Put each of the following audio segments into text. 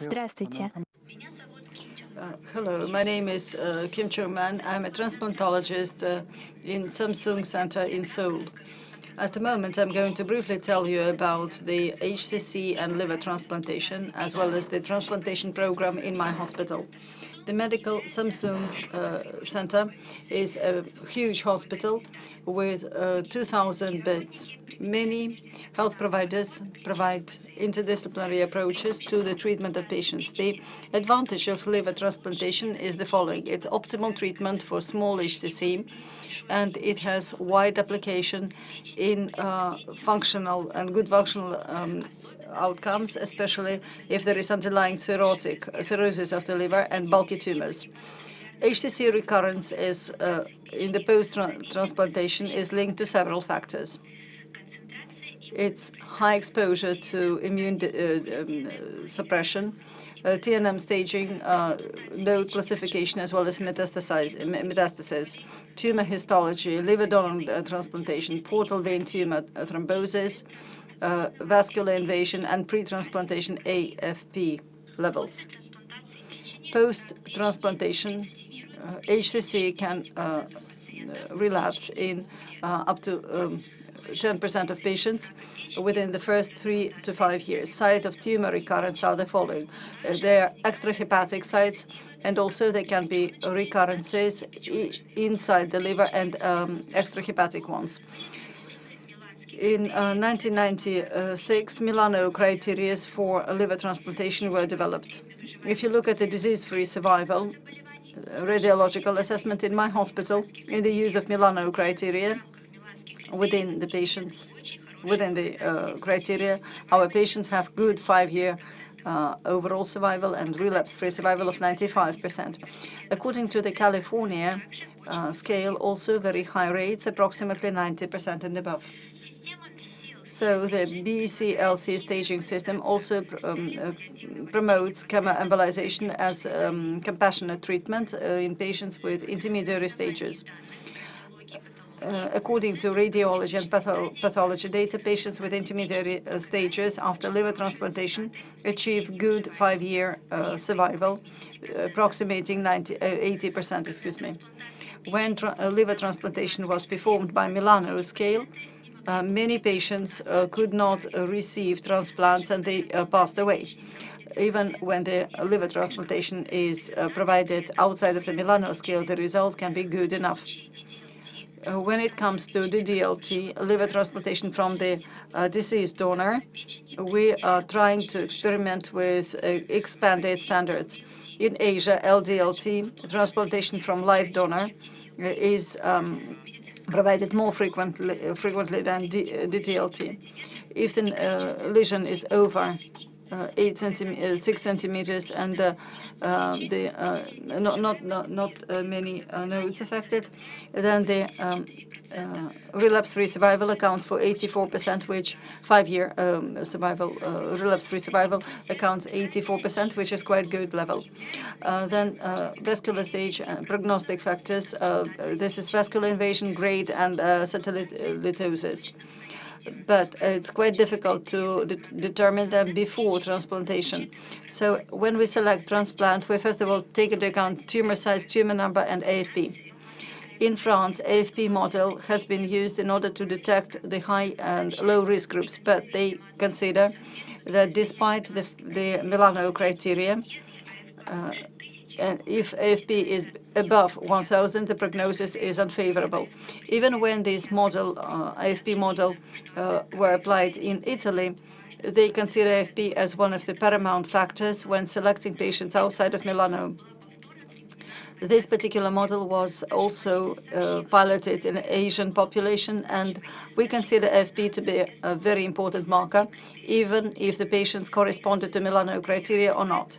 Здравствуйте. Uh, hello, my name is uh, Kim Chung-man. I'm a transplantologist uh, in Samsung Center in Seoul. At the moment, I'm going to briefly tell you about the HCC and liver transplantation, as well as the transplantation program in my hospital. The medical Samsung uh, Center is a huge hospital with uh, 2,000 beds. Many health providers provide interdisciplinary approaches to the treatment of patients. The advantage of liver transplantation is the following. It's optimal treatment for small HCC, and it has wide application in uh, functional and good functional um, outcomes, especially if there is underlying cirrhotic, cirrhosis of the liver and bulky tumors. HCC recurrence is uh, in the post-transplantation is linked to several factors. It's high exposure to immune uh, um, suppression, TNM staging, uh, node classification, as well as metastasis, tumor histology, liver donor uh, transplantation, portal vein tumor uh, thrombosis, uh, vascular invasion, and pre-transplantation AFP levels. Post-transplantation, HCC can relapse in up to um, 10% of patients within the first three to five years. Site of tumor recurrence are the following. Uh, they are extrahepatic sites, and also there can be recurrences inside the liver and um, extrahepatic ones. In uh, 1996, Milano criteria for liver transplantation were developed. If you look at the disease-free survival, uh, radiological assessment in my hospital in the use of Milano criteria, within the patients, within the uh, criteria. Our patients have good five-year uh, overall survival and relapse-free survival of 95%. According to the California uh, scale, also very high rates, approximately 90% and above. So the BCLC staging system also um, promotes chemoembolization as um, compassionate treatment in patients with intermediary stages. Uh, according to radiology and patho pathology data, patients with intermediate uh, stages after liver transplantation achieve good five-year uh, survival, approximating 80%, uh, excuse me. When liver transplantation was performed by Milano scale, many patients could not receive transplants and they passed away even when the liver transplantation is provided outside of the Milano scale, the result can be good enough. Uh, when it comes to the DLT, liver transplantation from the uh, deceased donor, we are trying to experiment with uh, expanded standards. In Asia, LDLT, transplantation from live donor, uh, is um, provided more frequently, uh, frequently than DLT. If the lesion is over uh, eight centimeters, uh, six centimeters, and uh, the not not not, not many nodes affected, then the um, uh, relapse-free survival accounts for 84%, which five-year um, survival, uh, relapse-free survival accounts 84%, which is quite good level. Uh, then vascular stage prognostic factors. this is vascular invasion, grade, and cytolytosis but it's quite difficult to de determine them before transplantation. So when we select transplant, we first of all take into account tumor size, tumor number, and AFP. In France, AFP model has been used in order to detect the high and low risk groups, but they consider that despite the, the Milano criteria, uh, and if AFP is above 1,000, the prognosis is unfavorable. Even when this model, uh, AFP model, uh, were applied in Italy, they consider AFP as one of the paramount factors when selecting patients outside of Milano. This particular model was also uh, piloted in Asian population, and we consider FP to be a very important marker, even if the patients corresponded to Milano criteria or not.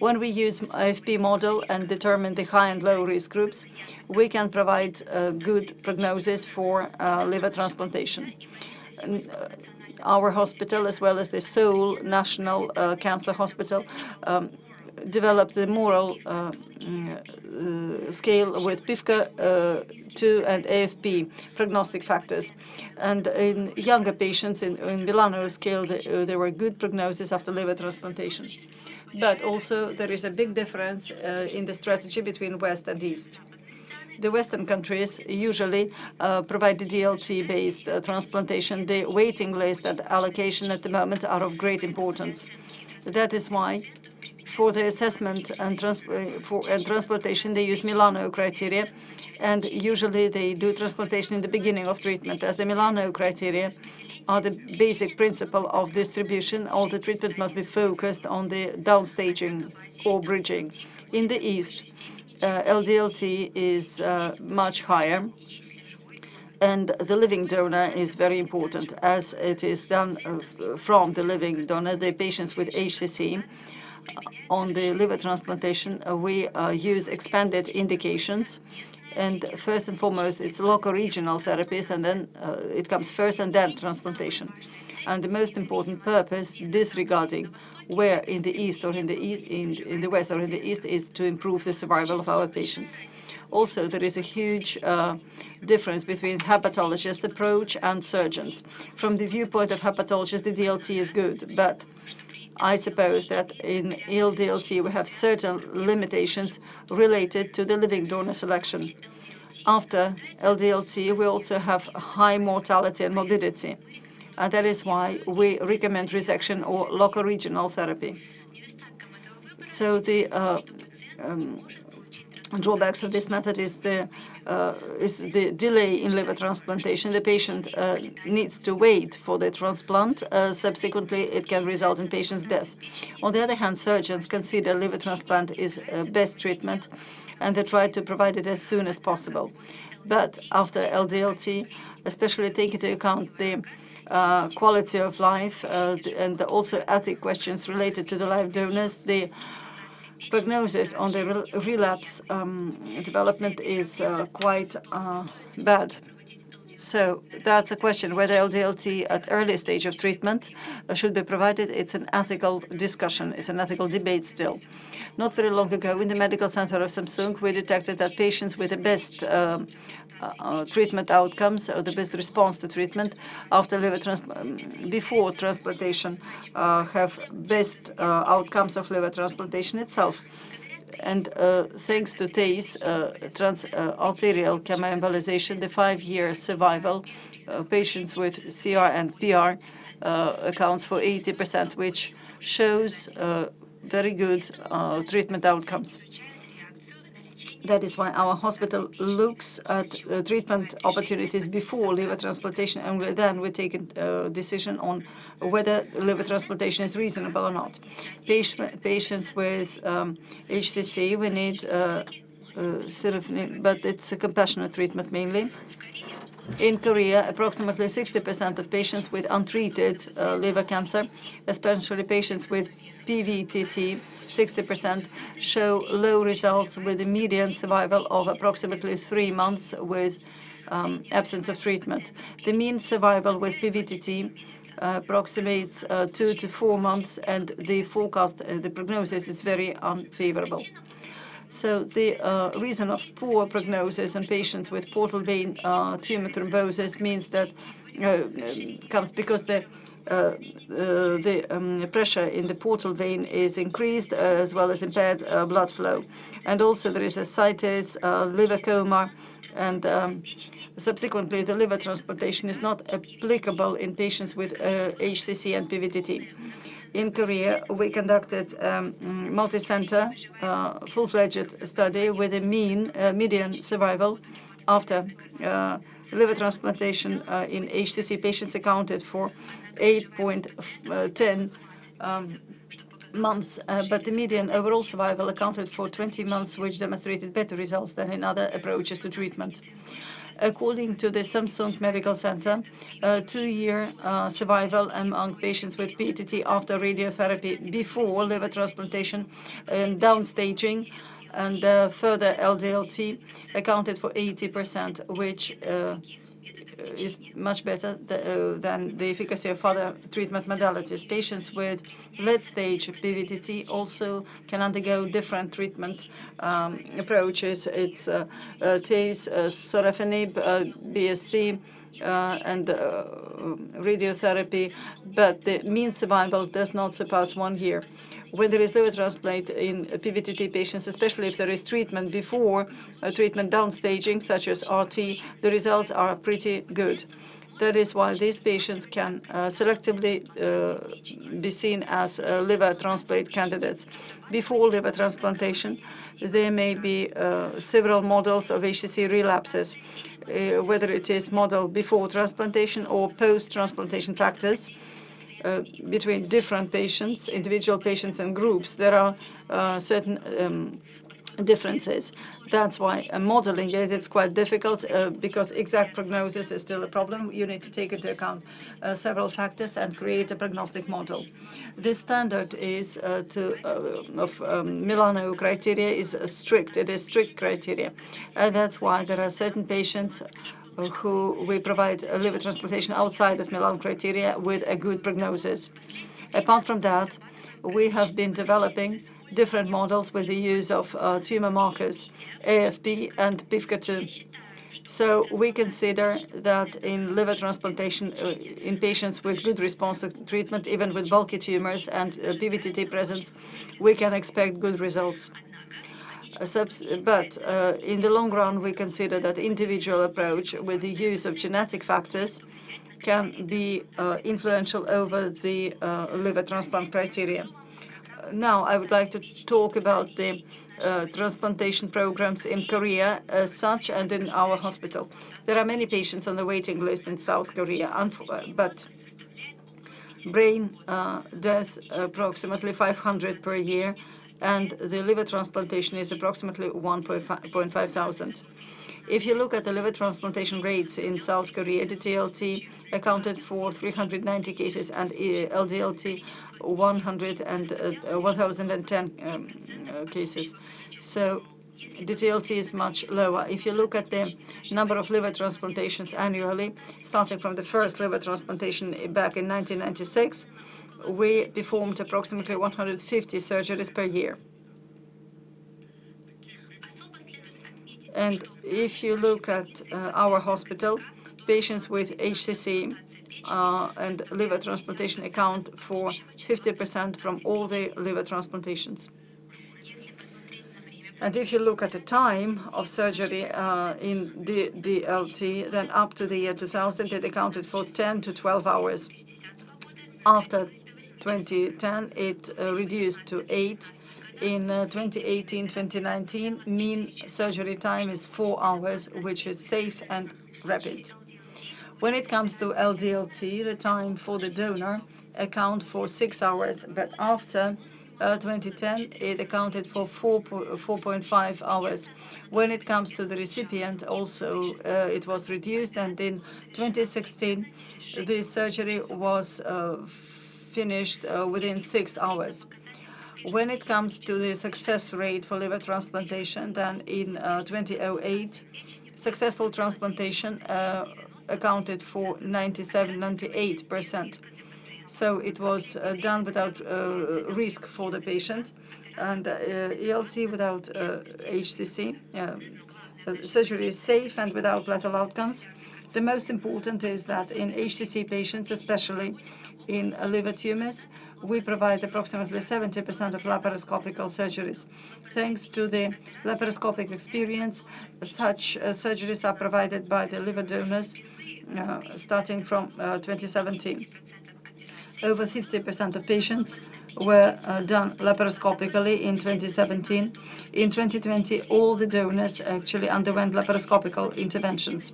When we use FP model and determine the high and low risk groups, we can provide a good prognosis for uh, liver transplantation. And, uh, our hospital, as well as the Seoul National uh, Cancer Hospital, um, developed the MoRAL uh, uh, scale with PIVKA uh, 2 and AFP prognostic factors. And in younger patients in, in Milano scale, the, there were good prognosis after liver transplantation. But also there is a big difference uh, in the strategy between West and East. The Western countries usually uh, provide the DLT-based uh, transplantation. The waiting list and allocation at the moment are of great importance. That is why for the assessment and, trans uh, for, and transplantation, they use Milano criteria, and usually they do transplantation in the beginning of treatment. As the Milano criteria are the basic principle of distribution, all the treatment must be focused on the downstaging or bridging. In the East, uh, LDLT is uh, much higher, and the living donor is very important, as it is done uh, from the living donor, the patients with HCC on the liver transplantation, uh, we uh, use expanded indications. And first and foremost, it's local regional therapies, and then uh, it comes first and then transplantation. And the most important purpose, disregarding where in the east or in the west or in the east, is to improve the survival of our patients. Also, there is a huge difference between hepatologist approach and surgeons. From the viewpoint of hepatologists, the DLT is good, but I suppose that in ELDLT we have certain limitations related to the living donor selection. After LDLT, we also have high mortality and morbidity. And that is why we recommend resection or local regional therapy. So the uh, um, drawbacks of this method is the uh, is the delay in liver transplantation. The patient uh, needs to wait for the transplant. Uh, subsequently, it can result in patient's death. On the other hand, surgeons consider liver transplant is best treatment, and they try to provide it as soon as possible. But after LDLT, especially taking into account the uh, quality of life uh, and also ethic questions related to the live donors, the prognosis on the relapse um, development is uh, quite uh, bad. So that's a question whether LDLT at early stage of treatment uh, should be provided. It's an ethical discussion. It's an ethical debate still. Not very long ago, in the medical center of Samsung, we detected that patients with the best uh, uh, treatment outcomes, or the best response to treatment after liver um, before transplantation have best outcomes of liver transplantation itself. And uh, thanks to TACE, uh, trans-arterial uh, chemoembolization, the five-year survival uh, patients with CR and PR uh, accounts for 80%, which shows very good treatment outcomes. That is why our hospital looks at uh, treatment opportunities before liver transplantation, and then we take a decision on whether liver transplantation is reasonable or not. Patient, patients with um, HCC, we need uh, uh, but it's a compassionate treatment mainly. In Korea, approximately 60% of patients with untreated uh, liver cancer, especially patients with PVTT, 60% show low results with a median survival of approximately three months with um, absence of treatment. The mean survival with PVTT uh, approximates uh, two to four months, and the forecast, uh, the prognosis is very unfavorable. So the reason of poor prognosis in patients with portal vein tumor thrombosis means that uh, comes because the uh, uh, the um, pressure in the portal vein is increased, uh, as well as impaired blood flow. And also there is ascites, liver coma, and um, subsequently the liver transplantation is not applicable in patients with HCC and PVTT. In Korea, we conducted um, multi-center, uh, full-fledged study with a mean uh, median survival after uh, liver transplantation in HCC patients accounted for 8.10 um, months, uh, but the median overall survival accounted for 20 months, which demonstrated better results than in other approaches to treatment. According to the Samsung Medical Center, uh, two-year uh, survival among patients with PTT after radiotherapy before liver transplantation and downstaging and uh, further LDLT accounted for 80%, which uh, is much better uh, than the efficacy of other treatment modalities. Patients with late-stage PVTT also can undergo different treatment um, approaches. It's uh, TACE, sorafenib, BSC, and radiotherapy, but the mean survival does not surpass one year. When there is liver transplant in PVTT patients, especially if there is treatment before uh, treatment downstaging, such as RT, the results are pretty good. That is why these patients can uh, selectively uh, be seen as uh, liver transplant candidates. Before liver transplantation, there may be uh, several models of HCC relapses, uh, whether it is model before transplantation or post-transplantation factors. Uh, between different patients, individual patients and groups, there are uh, certain um, differences. That's why uh, modeling it is quite difficult uh, because exact prognosis is still a problem. You need to take into account uh, several factors and create a prognostic model. The standard is uh, to of um, Milano criteria is strict. It is strict criteria. And that's why there are certain patients who we provide liver transplantation outside of Milan criteria with a good prognosis. Apart from that, we have been developing different models with the use of uh, tumor markers, AFP and PIVKA2. So we consider that in liver transplantation uh, in patients with good response to treatment, even with bulky tumors and uh, PVTT presence, we can expect good results. But uh, in the long run, we consider that individual approach with the use of genetic factors can be uh, influential over the uh, liver transplant criteria. Now, I would like to talk about the transplantation programs in Korea as such and in our hospital. There are many patients on the waiting list in South Korea, but brain death approximately 500 per year and the liver transplantation is approximately 1.5 thousand. If you look at the liver transplantation rates in South Korea, TLT accounted for 390 cases and uh, LDLT 100 and, uh, 1,010 um, uh, cases. So the TLT is much lower. If you look at the number of liver transplantations annually, starting from the first liver transplantation back in 1996, we performed approximately 150 surgeries per year. And if you look at uh, our hospital, patients with HCC uh, and liver transplantation account for 50% from all the liver transplantations. And if you look at the time of surgery uh, in the DLT, then up to the year 2000, it accounted for 10 to 12 hours. After 2010, it uh, reduced to 8. In 2018-2019, uh, mean surgery time is 4 hours, which is safe and rapid. When it comes to LDLT, the time for the donor account for 6 hours, but after uh, 2010, it accounted for 4.5 hours. When it comes to the recipient, also uh, it was reduced, and in 2016, the surgery was uh, finished uh, within six hours. When it comes to the success rate for liver transplantation, then in uh, 2008, successful transplantation uh, accounted for 97, 98 percent. So it was uh, done without uh, risk for the patient, and ELT without HCC. surgery is safe and without lethal outcomes. The most important is that in HCC patients, especially in liver tumors, we provide approximately 70% of laparoscopic surgeries. Thanks to the laparoscopic experience, such uh, surgeries are provided by the liver donors uh, starting from uh, 2017. Over 50% of patients were uh, done laparoscopically in 2017. In 2020, all the donors actually underwent laparoscopical interventions.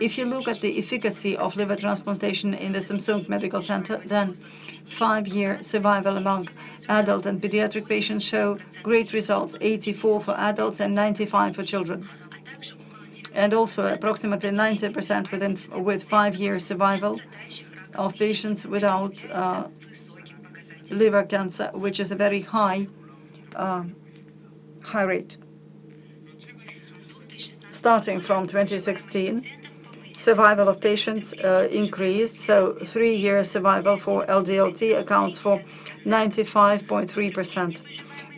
If you look at the efficacy of liver transplantation in the Samsung Medical Center, then five-year survival among adult and pediatric patients show great results, 84 for adults and 95 for children. And also approximately 90% within with five-year survival of patients without uh, liver cancer, which is a very high, uh, high rate. Starting from 2016, survival of patients uh, increased, so three-year survival for LDLT accounts for 95.3%,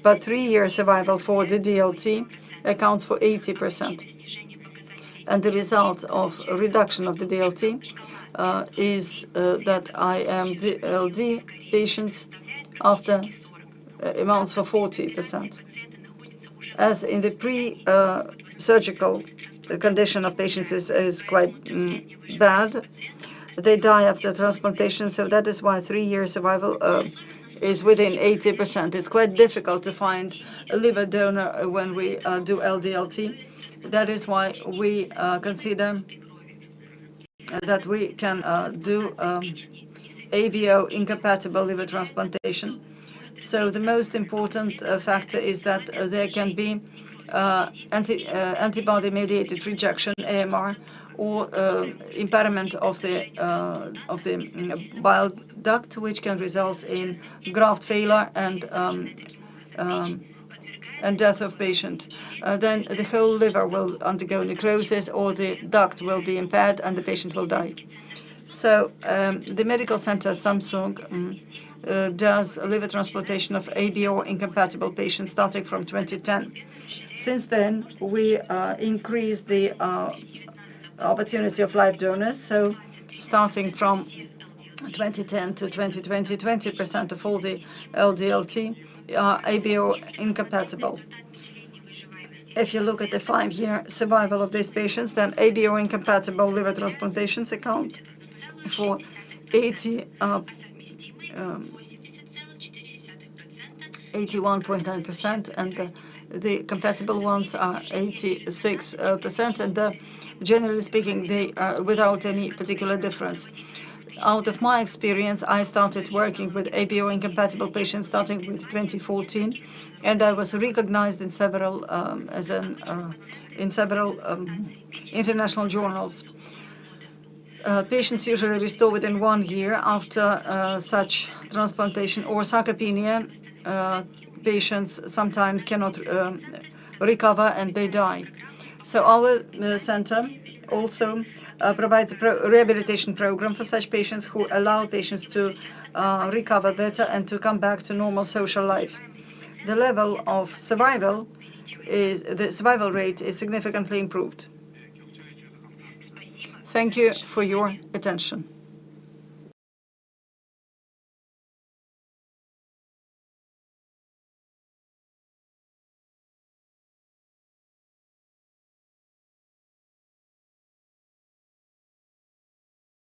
but three-year survival for the DLT accounts for 80%. And the result of reduction of the DLT uh, is uh, that IMDLD patients after amounts for 40%. As in the pre-surgical condition of patients is, is quite mm, bad, they die after transplantation, so that is why three-year survival uh, is within 80%. It's quite difficult to find a liver donor when we uh, do LDLT. That is why we uh, consider that we can uh, do um, ABO incompatible liver transplantation. So the most important uh, factor is that uh, there can be uh, anti, antibody-mediated rejection, AMR, or impairment of the of the mm, bile duct, which can result in graft failure and um, um, and death of patient. Uh, then the whole liver will undergo necrosis, or the duct will be impaired, and the patient will die. So um, the medical center Samsung um, uh, does liver transplantation of ABO incompatible patients starting from 2010. Since then, we uh, increased the uh, opportunity of live donors. So starting from 2010 to 2020, 20% of all the LDLT are ABO incompatible. If you look at the five-year survival of these patients, then ABO incompatible liver transplantations account for 80 uh, um, 81.9%, and the, the compatible ones are 86%, and uh, generally speaking, they are without any particular difference. Out of my experience, I started working with ABO incompatible patients starting with 2014, and I was recognized in several um, as an uh, in several um, international journals. Uh, patients usually restore within one year after uh, such transplantation or sarcopenia. Uh, patients sometimes cannot um, recover and they die. So our uh, center also uh, provides a pro rehabilitation program for such patients who allow patients to recover better and to come back to normal social life. The level of survival is the survival rate is significantly improved. Thank you for your attention.